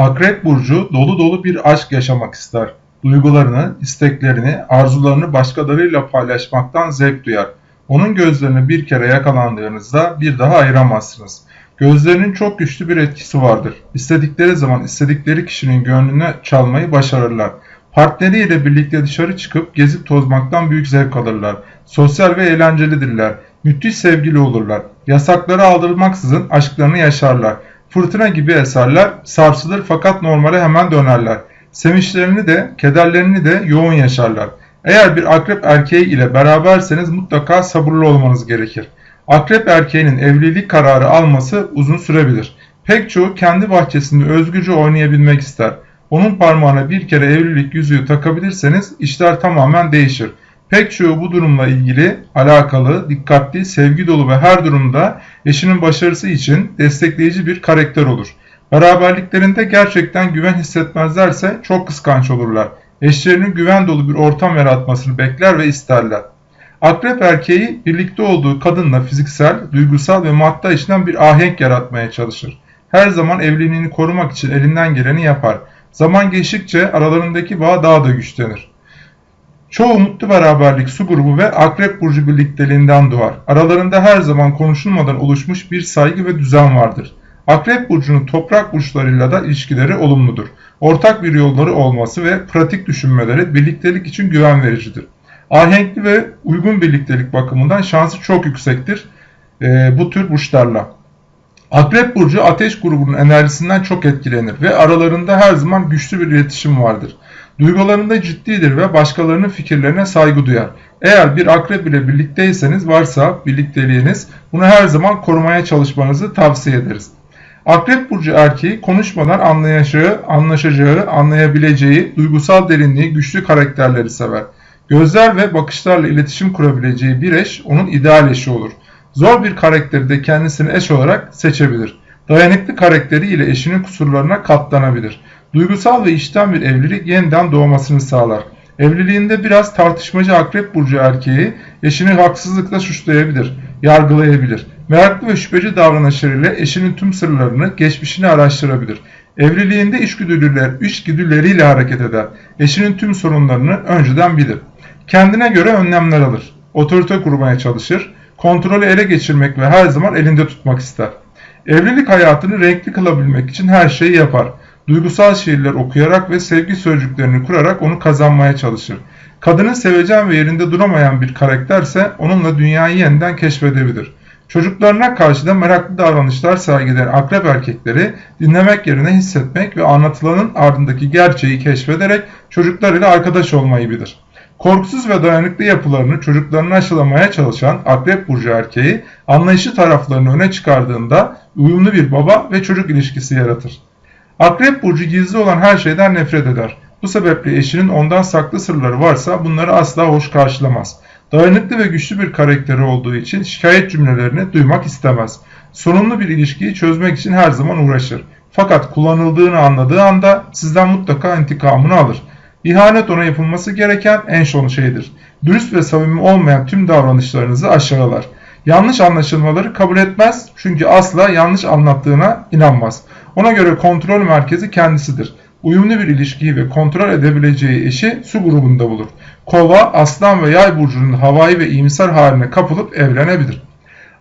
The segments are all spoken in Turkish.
Akrep Burcu dolu dolu bir aşk yaşamak ister. Duygularını, isteklerini, arzularını başkalarıyla paylaşmaktan zevk duyar. Onun gözlerini bir kere yakalandığınızda bir daha ayıramazsınız. Gözlerinin çok güçlü bir etkisi vardır. İstedikleri zaman istedikleri kişinin gönlüne çalmayı başarırlar. Partneriyle birlikte dışarı çıkıp gezip tozmaktan büyük zevk alırlar. Sosyal ve eğlencelidirler. Müthiş sevgili olurlar. Yasakları aldırmaksızın aşklarını yaşarlar. Fırtına gibi eserler, sarsılır fakat normale hemen dönerler. Sevinçlerini de, kederlerini de yoğun yaşarlar. Eğer bir akrep erkeği ile beraberseniz mutlaka sabırlı olmanız gerekir. Akrep erkeğinin evlilik kararı alması uzun sürebilir. Pek çoğu kendi bahçesinde özgürce oynayabilmek ister. Onun parmağına bir kere evlilik yüzüğü takabilirseniz işler tamamen değişir. Pek çoğu bu durumla ilgili alakalı, dikkatli, sevgi dolu ve her durumda eşinin başarısı için destekleyici bir karakter olur. Beraberliklerinde gerçekten güven hissetmezlerse çok kıskanç olurlar. Eşlerinin güven dolu bir ortam yaratmasını bekler ve isterler. Akrep erkeği birlikte olduğu kadınla fiziksel, duygusal ve madde içinden bir ahenk yaratmaya çalışır. Her zaman evliliğini korumak için elinden geleni yapar. Zaman geçtikçe aralarındaki bağ daha da güçlenir. Çoğu mutlu beraberlik su grubu ve akrep burcu birlikteliğinden doğar. Aralarında her zaman konuşulmadan oluşmuş bir saygı ve düzen vardır. Akrep burcunun toprak burçlarıyla da ilişkileri olumludur. Ortak bir yolları olması ve pratik düşünmeleri birliktelik için güven vericidir. Ahenkli ve uygun birliktelik bakımından şansı çok yüksektir e, bu tür burçlarla. Akrep burcu ateş grubunun enerjisinden çok etkilenir ve aralarında her zaman güçlü bir iletişim vardır. Duygularında ciddidir ve başkalarının fikirlerine saygı duyar. Eğer bir akrep ile birlikteyseniz varsa birlikteliğiniz bunu her zaman korumaya çalışmanızı tavsiye ederiz. Akrep burcu erkeği konuşmadan anlayacağı, anlaşacağı, anlayabileceği, duygusal derinliği, güçlü karakterleri sever. Gözler ve bakışlarla iletişim kurabileceği bir eş onun ideal eşi olur. Zor bir karakteri de kendisini eş olarak seçebilir. Dayanıklı karakteri ile eşinin kusurlarına katlanabilir. Duygusal ve içten bir evlilik yeniden doğmasını sağlar. Evliliğinde biraz tartışmacı akrep burcu erkeği eşini haksızlıkla suçlayabilir, yargılayabilir. Meraklı ve şüpheci davranışlarıyla eşinin tüm sırlarını, geçmişini araştırabilir. Evliliğinde içgüdüler, içgüdüleriyle hareket eder. Eşinin tüm sorunlarını önceden bilir. Kendine göre önlemler alır. Otorite kurmaya çalışır. Kontrolü ele geçirmek ve her zaman elinde tutmak ister. Evlilik hayatını renkli kılabilmek için her şeyi yapar. Duygusal şiirler okuyarak ve sevgi sözcüklerini kurarak onu kazanmaya çalışır. Kadının seveceğin ve yerinde duramayan bir karakterse onunla dünyayı yeniden keşfedebilir. Çocuklarına karşı da meraklı davranışlar sergileyen akrep erkekleri dinlemek yerine hissetmek ve anlatılanın ardındaki gerçeği keşfederek çocuklarıyla arkadaş olmayı bilir. Korkusuz ve dayanıklı yapılarını çocuklarına aşılamaya çalışan akrep burcu erkeği anlayışı taraflarını öne çıkardığında uyumlu bir baba ve çocuk ilişkisi yaratır. Akrep burcu gizli olan her şeyden nefret eder. Bu sebeple eşinin ondan saklı sırları varsa bunları asla hoş karşılamaz. Dayanıklı ve güçlü bir karakteri olduğu için şikayet cümlelerini duymak istemez. Sorunlu bir ilişkiyi çözmek için her zaman uğraşır. Fakat kullanıldığını anladığı anda sizden mutlaka intikamını alır. İhanet ona yapılması gereken en son şeydir. Dürüst ve samimi olmayan tüm davranışlarınızı aşağılar. Yanlış anlaşılmaları kabul etmez çünkü asla yanlış anlattığına inanmaz. Ona göre kontrol merkezi kendisidir. Uyumlu bir ilişkiyi ve kontrol edebileceği eşi su grubunda bulur. Kova, aslan ve yay burcunun havai ve iyimser haline kapılıp evlenebilir.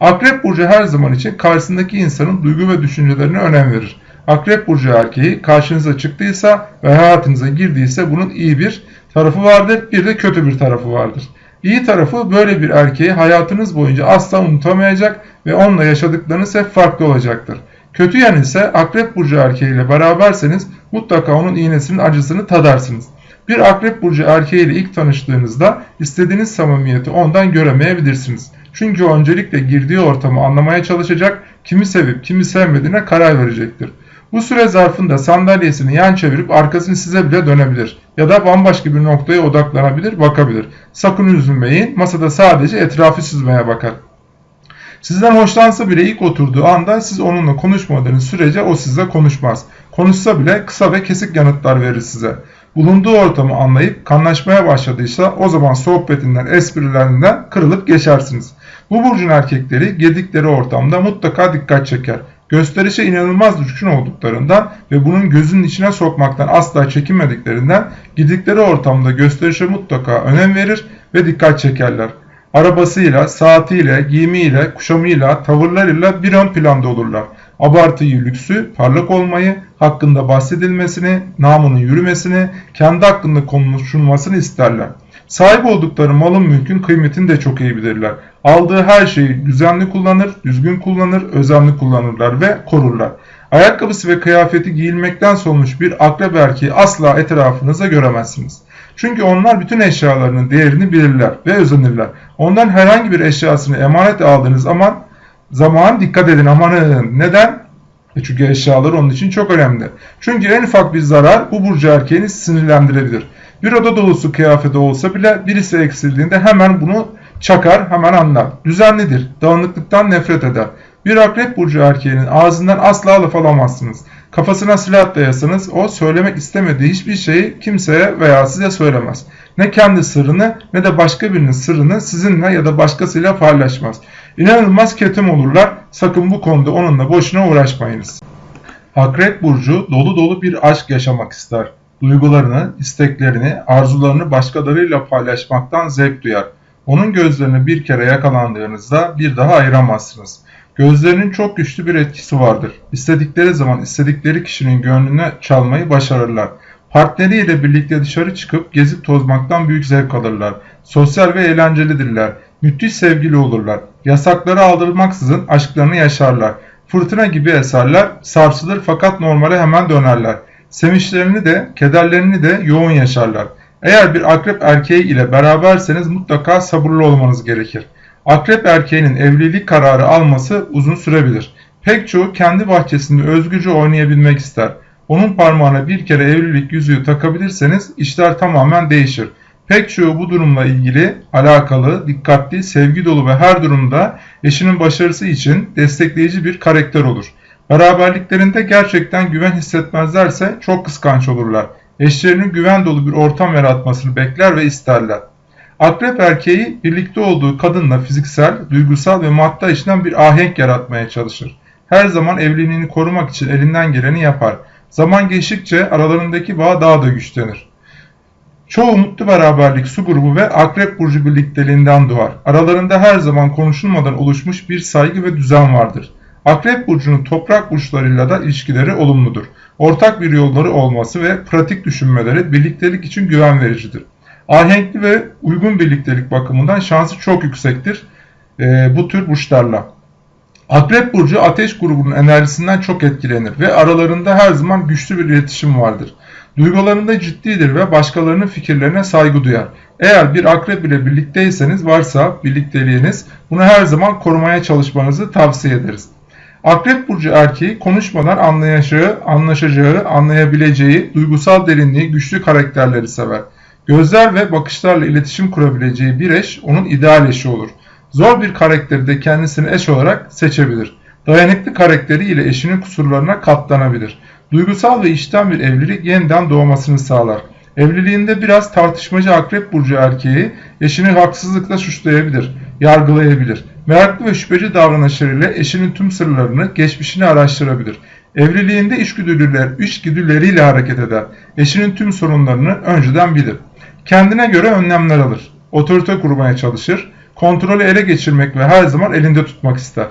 Akrep burcu her zaman için karşısındaki insanın duygu ve düşüncelerine önem verir. Akrep burcu erkeği karşınıza çıktıysa ve hayatınıza girdiyse bunun iyi bir tarafı vardır, bir de kötü bir tarafı vardır. İyi tarafı böyle bir erkeği hayatınız boyunca asla unutamayacak ve onunla yaşadıklarınız hep farklı olacaktır. Kötü yanı ise akrep burcu erkeğiyle beraberseniz mutlaka onun iğnesinin acısını tadarsınız. Bir akrep burcu erkeğiyle ilk tanıştığınızda istediğiniz samimiyeti ondan göremeyebilirsiniz. Çünkü öncelikle girdiği ortamı anlamaya çalışacak, kimi sevip kimi sevmediğine karar verecektir. Bu süre zarfında sandalyesini yan çevirip arkasını size bile dönebilir ya da bambaşka bir noktaya odaklanabilir, bakabilir. Sakın üzülmeyin, masada sadece etrafı süzmeye bakar. Sizden hoşlansa bile ilk oturduğu anda siz onunla konuşmadığınız sürece o sizle konuşmaz. Konuşsa bile kısa ve kesik yanıtlar verir size. Bulunduğu ortamı anlayıp kanlaşmaya başladıysa o zaman sohbetinden, esprilerinden kırılıp geçersiniz. Bu burcun erkekleri girdikleri ortamda mutlaka dikkat çeker. Gösterişe inanılmaz düşkün olduklarından ve bunun gözünün içine sokmaktan asla çekinmediklerinden gidikleri ortamda gösterişe mutlaka önem verir ve dikkat çekerler. Arabasıyla, saatiyle, giyimiyle, kuşamıyla, tavırlarıyla bir ön planda olurlar. Abartıyı, lüksü, parlak olmayı, hakkında bahsedilmesini, namının yürümesini, kendi hakkında konuşulmasını isterler. Sahip oldukları malın mülkün kıymetini de çok iyi bilirler. Aldığı her şeyi düzenli kullanır, düzgün kullanır, özenli kullanırlar ve korurlar. Ayakkabısı ve kıyafeti giyilmekten solmuş bir akrep erkeği asla etrafınıza göremezsiniz. Çünkü onlar bütün eşyalarının değerini bilirler ve özenirler. Ondan herhangi bir eşyasını emanet aldığınız zaman zaman dikkat edin amanın. Neden? E çünkü eşyalar onun için çok önemli. Çünkü en ufak bir zarar bu burcu erkeğini sinirlendirebilir. Bir oda dolusu kıyafeti olsa bile birisi eksildiğinde hemen bunu çakar, hemen anlar. Düzenlidir, dağınıklıktan nefret eder. Bir akrep burcu erkeğinin ağzından asla laf alamazsınız. Kafasına silah dayasanız o söylemek istemediği hiçbir şeyi kimseye veya size söylemez. Ne kendi sırrını ne de başka birinin sırrını sizinle ya da başkasıyla paylaşmaz. İnanılmaz ketum olurlar. Sakın bu konuda onunla boşuna uğraşmayınız. Akrep burcu dolu dolu bir aşk yaşamak ister. Duygularını, isteklerini, arzularını başkalarıyla paylaşmaktan zevk duyar. Onun gözlerini bir kere yakalandığınızda bir daha ayıramazsınız. Gözlerinin çok güçlü bir etkisi vardır. İstedikleri zaman istedikleri kişinin gönlüne çalmayı başarırlar. Partneriyle birlikte dışarı çıkıp gezip tozmaktan büyük zevk alırlar. Sosyal ve eğlencelidirler. Müthiş sevgili olurlar. Yasakları aldırmaksızın aşklarını yaşarlar. Fırtına gibi eserler, sarsılır fakat normale hemen dönerler. Sevinçlerini de, kederlerini de yoğun yaşarlar. Eğer bir akrep erkeği ile beraberseniz mutlaka sabırlı olmanız gerekir. Akrep erkeğinin evlilik kararı alması uzun sürebilir. Pek çoğu kendi bahçesinde özgürce oynayabilmek ister. Onun parmağına bir kere evlilik yüzüğü takabilirseniz işler tamamen değişir. Pek çoğu bu durumla ilgili alakalı, dikkatli, sevgi dolu ve her durumda eşinin başarısı için destekleyici bir karakter olur. Beraberliklerinde gerçekten güven hissetmezlerse çok kıskanç olurlar. Eşlerinin güven dolu bir ortam yaratmasını bekler ve isterler. Akrep erkeği birlikte olduğu kadınla fiziksel, duygusal ve maddi açıdan bir ahenk yaratmaya çalışır. Her zaman evliliğini korumak için elinden geleni yapar. Zaman geçtikçe aralarındaki bağ daha da güçlenir. Çoğu mutlu beraberlik su grubu ve akrep burcu birlikteliğinden doğar. Aralarında her zaman konuşulmadan oluşmuş bir saygı ve düzen vardır. Akrep burcunun toprak burçlarıyla da ilişkileri olumludur. Ortak bir yolları olması ve pratik düşünmeleri birliktelik için güven vericidir. Ahenkli ve uygun birliktelik bakımından şansı çok yüksektir e, bu tür burçlarla. Akrep burcu ateş grubunun enerjisinden çok etkilenir ve aralarında her zaman güçlü bir iletişim vardır. Duygularında ciddidir ve başkalarının fikirlerine saygı duyar. Eğer bir akrep ile birlikteyseniz varsa birlikteliğiniz bunu her zaman korumaya çalışmanızı tavsiye ederiz. Akrep burcu erkeği konuşmadan anlayacağı, anlaşacağı, anlayabileceği, duygusal derinliği, güçlü karakterleri sever. Gözler ve bakışlarla iletişim kurabileceği bir eş onun ideal eşi olur. Zor bir karakteri de kendisini eş olarak seçebilir. Dayanıklı karakteri ile eşinin kusurlarına katlanabilir. Duygusal ve içten bir evlilik yeniden doğmasını sağlar. Evliliğinde biraz tartışmacı akrep burcu erkeği eşini haksızlıkla suçlayabilir, yargılayabilir. Meraklı ve şüpheci davranışlarıyla eşinin tüm sırlarını, geçmişini araştırabilir. Evliliğinde içgüdüler, içgüdüleriyle hareket eder. Eşinin tüm sorunlarını önceden bilir. Kendine göre önlemler alır. Otorite kurmaya çalışır. Kontrolü ele geçirmek ve her zaman elinde tutmak ister.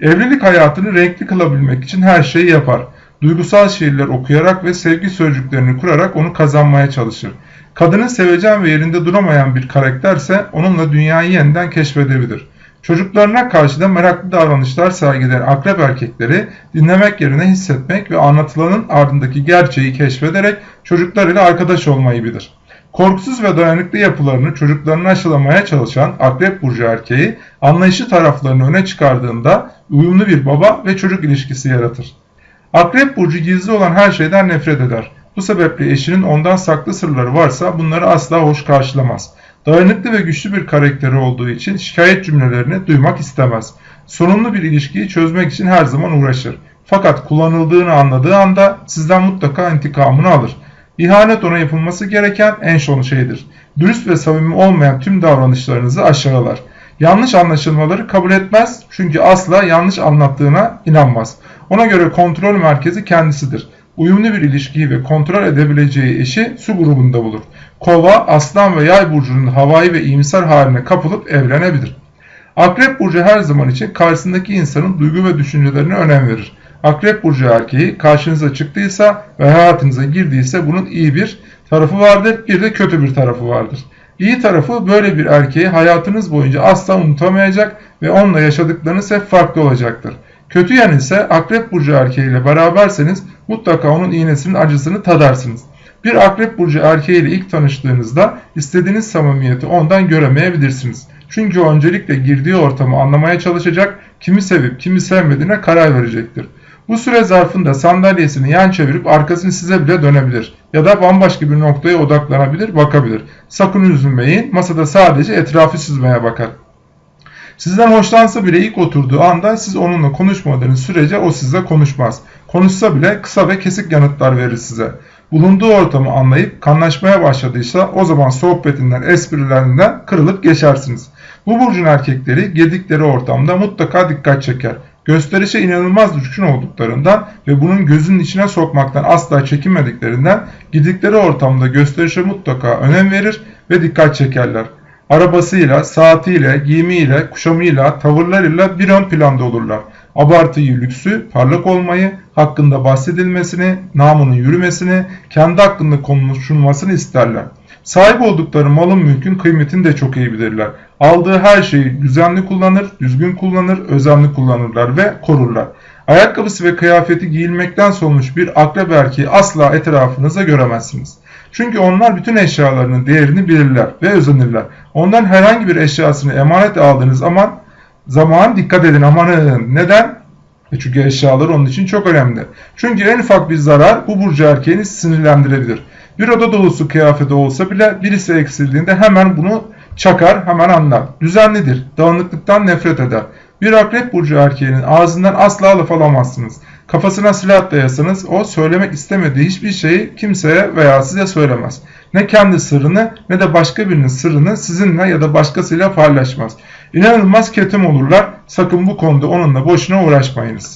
Evlilik hayatını renkli kılabilmek için her şeyi yapar. Duygusal şiirler okuyarak ve sevgi sözcüklerini kurarak onu kazanmaya çalışır. Kadının sevecen ve yerinde duramayan bir karakterse onunla dünyayı yeniden keşfedebilir. Çocuklarına karşı da meraklı davranışlar sergileyen akrep erkekleri dinlemek yerine hissetmek ve anlatılanın ardındaki gerçeği keşfederek çocuklarıyla arkadaş olmayı bilir. Korkusuz ve dayanıklı yapılarını çocuklarına aşılamaya çalışan akrep burcu erkeği anlayışı taraflarını öne çıkardığında uyumlu bir baba ve çocuk ilişkisi yaratır. Akrep burcu gizli olan her şeyden nefret eder. Bu sebeple eşinin ondan saklı sırları varsa bunları asla hoş karşılamaz. Dayanıklı ve güçlü bir karakteri olduğu için şikayet cümlelerini duymak istemez. Sorunlu bir ilişkiyi çözmek için her zaman uğraşır. Fakat kullanıldığını anladığı anda sizden mutlaka intikamını alır. İhanet ona yapılması gereken en son şeydir. Dürüst ve samimi olmayan tüm davranışlarınızı aşağılar. Yanlış anlaşılmaları kabul etmez çünkü asla yanlış anlattığına inanmaz. Ona göre kontrol merkezi kendisidir. Uyumlu bir ilişkiyi ve kontrol edebileceği eşi su grubunda bulur. Kova, aslan ve yay burcunun havai ve iyimser haline kapılıp evlenebilir. Akrep burcu her zaman için karşısındaki insanın duygu ve düşüncelerine önem verir. Akrep burcu erkeği karşınıza çıktıysa ve hayatınıza girdiyse bunun iyi bir tarafı vardır, bir de kötü bir tarafı vardır. İyi tarafı böyle bir erkeği hayatınız boyunca asla unutamayacak ve onunla yaşadıklarınız hep farklı olacaktır. Kötü yanı ise akrep burcu erkeğiyle beraberseniz mutlaka onun iğnesinin acısını tadarsınız. Bir akrep burcu erkeğiyle ilk tanıştığınızda istediğiniz samimiyeti ondan göremeyebilirsiniz. Çünkü o öncelikle girdiği ortamı anlamaya çalışacak, kimi sevip kimi sevmediğine karar verecektir. Bu süre zarfında sandalyesini yan çevirip arkasını size bile dönebilir ya da bambaşka bir noktaya odaklanabilir, bakabilir. Sakın üzülmeyin, masada sadece etrafı süzmeye bakar. Sizden hoşlansa bile ilk oturduğu anda siz onunla konuşmadığınız sürece o sizle konuşmaz. Konuşsa bile kısa ve kesik yanıtlar verir size. Bulunduğu ortamı anlayıp kanlaşmaya başladıysa o zaman sohbetinden, esprilerinden kırılıp geçersiniz. Bu burcun erkekleri girdikleri ortamda mutlaka dikkat çeker. Gösterişe inanılmaz düşkün olduklarından ve bunun gözünün içine sokmaktan asla çekinmediklerinden gidikleri ortamda gösterişe mutlaka önem verir ve dikkat çekerler. Arabasıyla, saatiyle, giyimiyle, kuşamıyla, tavırlarıyla bir ön planda olurlar. Abartıyı, lüksü, parlak olmayı, hakkında bahsedilmesini, namının yürümesini, kendi hakkında konuşulmasını isterler. Sahip oldukları malın mülkün kıymetini de çok iyi bilirler. Aldığı her şeyi düzenli kullanır, düzgün kullanır, özenli kullanırlar ve korurlar. Ayakkabısı ve kıyafeti giyilmekten solmuş bir akrep erkeği asla etrafınızda göremezsiniz. Çünkü onlar bütün eşyalarının değerini bilirler ve özenirler. Ondan herhangi bir eşyasını emanet aldığınız zaman zaman dikkat edin amanın. Neden? E çünkü eşyalar onun için çok önemli. Çünkü en ufak bir zarar bu burcu erkeğini sinirlendirebilir. Bir oda dolusu kıyafeti olsa bile birisi eksildiğinde hemen bunu çakar, hemen anlar. Düzenlidir, dağınıklıktan nefret eder. Bir akrep burcu erkeğinin ağzından asla laf alamazsınız. Kafasına silah dayasanız o söylemek istemediği hiçbir şeyi kimseye veya size söylemez. Ne kendi sırrını ne de başka birinin sırrını sizinle ya da başkasıyla paylaşmaz. İnanılmaz ketum olurlar. Sakın bu konuda onunla boşuna uğraşmayınız.